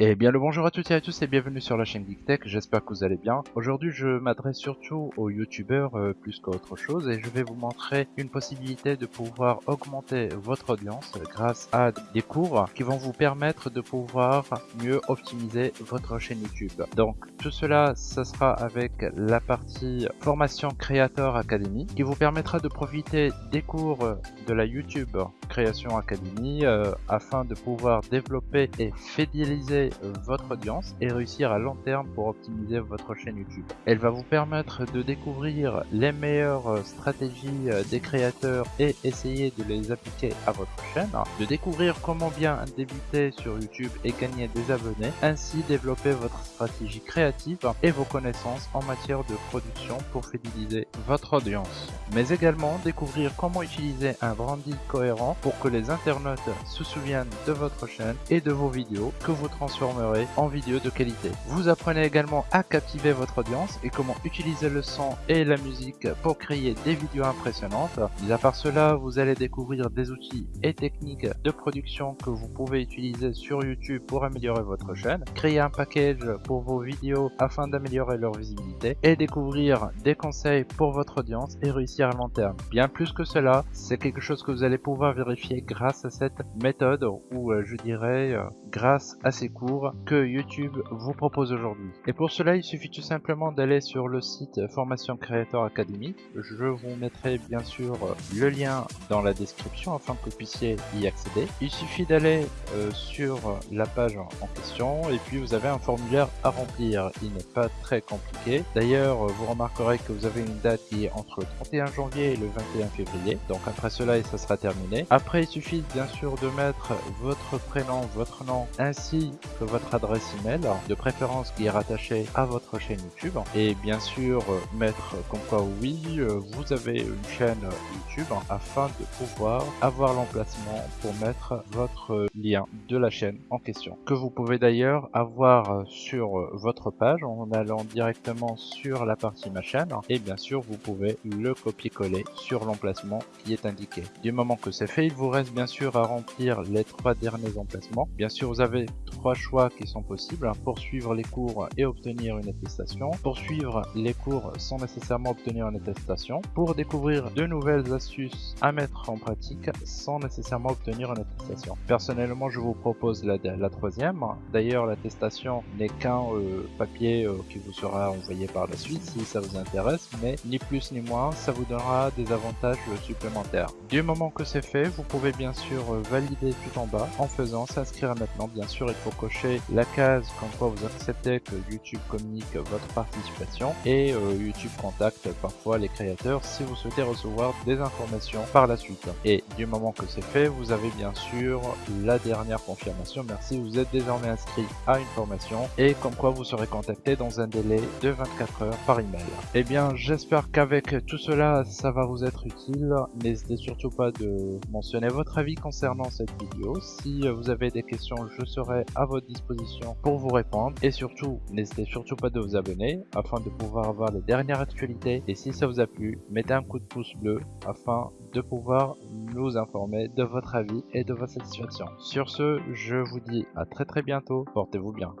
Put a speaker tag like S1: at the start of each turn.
S1: Et bien le bonjour à toutes et à tous et bienvenue sur la chaîne GeekTech, j'espère que vous allez bien. Aujourd'hui je m'adresse surtout aux youtubeurs euh, plus qu'à autre chose et je vais vous montrer une possibilité de pouvoir augmenter votre audience grâce à des cours qui vont vous permettre de pouvoir mieux optimiser votre chaîne YouTube. Donc tout cela, ça sera avec la partie formation créateur académie qui vous permettra de profiter des cours de la YouTube création académie euh, afin de pouvoir développer et fidéliser votre audience et réussir à long terme pour optimiser votre chaîne YouTube. Elle va vous permettre de découvrir les meilleures stratégies euh, des créateurs et essayer de les appliquer à votre chaîne, de découvrir comment bien débuter sur YouTube et gagner des abonnés, ainsi développer votre stratégie créative et vos connaissances en matière de production pour fidéliser votre audience. Mais également découvrir comment utiliser un branding cohérent pour que les internautes se souviennent de votre chaîne et de vos vidéos que vous transformez en vidéo de qualité. Vous apprenez également à captiver votre audience et comment utiliser le son et la musique pour créer des vidéos impressionnantes. Mis à part cela, vous allez découvrir des outils et techniques de production que vous pouvez utiliser sur YouTube pour améliorer votre chaîne, créer un package pour vos vidéos afin d'améliorer leur visibilité et découvrir des conseils pour votre audience et réussir à long terme. Bien plus que cela, c'est quelque chose que vous allez pouvoir vérifier grâce à cette méthode ou euh, je dirais euh, grâce à ces cours que YouTube vous propose aujourd'hui. Et pour cela, il suffit tout simplement d'aller sur le site Formation Creator Academy. Je vous mettrai bien sûr le lien dans la description afin que vous puissiez y accéder. Il suffit d'aller euh, sur la page en question et puis vous avez un formulaire à remplir. Il n'est pas très compliqué. D'ailleurs, vous remarquerez que vous avez une date qui est entre le 31 janvier et le 21 février. Donc après cela, ça sera terminé. Il suffit bien sûr de mettre votre prénom, votre nom ainsi votre adresse email, de préférence qui est rattachée à votre chaîne YouTube, et bien sûr mettre comme quoi oui, vous avez une chaîne YouTube afin de pouvoir avoir l'emplacement pour mettre votre lien de la chaîne en question, que vous pouvez d'ailleurs avoir sur votre page en allant directement sur la partie ma chaîne, et bien sûr vous pouvez le copier-coller sur l'emplacement qui est indiqué. Du moment que c'est fait, il vous reste bien sûr à remplir les trois derniers emplacements. Bien sûr, vous avez trois choix qui sont possibles, poursuivre les cours et obtenir une attestation, poursuivre les cours sans nécessairement obtenir une attestation, pour découvrir de nouvelles astuces à mettre en pratique sans nécessairement obtenir une attestation. Personnellement, je vous propose la, la troisième. D'ailleurs, l'attestation n'est qu'un euh, papier euh, qui vous sera envoyé par la suite si ça vous intéresse, mais ni plus ni moins, ça vous donnera des avantages supplémentaires. Du moment que c'est fait, vous pouvez bien sûr euh, valider tout en bas en faisant s'inscrire maintenant. Bien sûr, il faut cocher la case comme quoi vous acceptez que YouTube communique votre participation et euh, YouTube contacte parfois les créateurs si vous souhaitez recevoir des informations par la suite. Et du moment que c'est fait, vous avez bien sûr la dernière confirmation. Merci, vous êtes désormais inscrit à une formation et comme quoi vous serez contacté dans un délai de 24 heures par email. Et eh bien, j'espère qu'avec tout cela, ça va vous être utile. N'hésitez surtout pas de mentionner votre avis concernant cette vidéo. Si vous avez des questions, je serai à votre disposition pour vous répondre et surtout n'hésitez surtout pas de vous abonner afin de pouvoir avoir les dernières actualités et si ça vous a plu mettez un coup de pouce bleu afin de pouvoir nous informer de votre avis et de votre satisfaction. Sur ce je vous dis à très très bientôt portez-vous bien.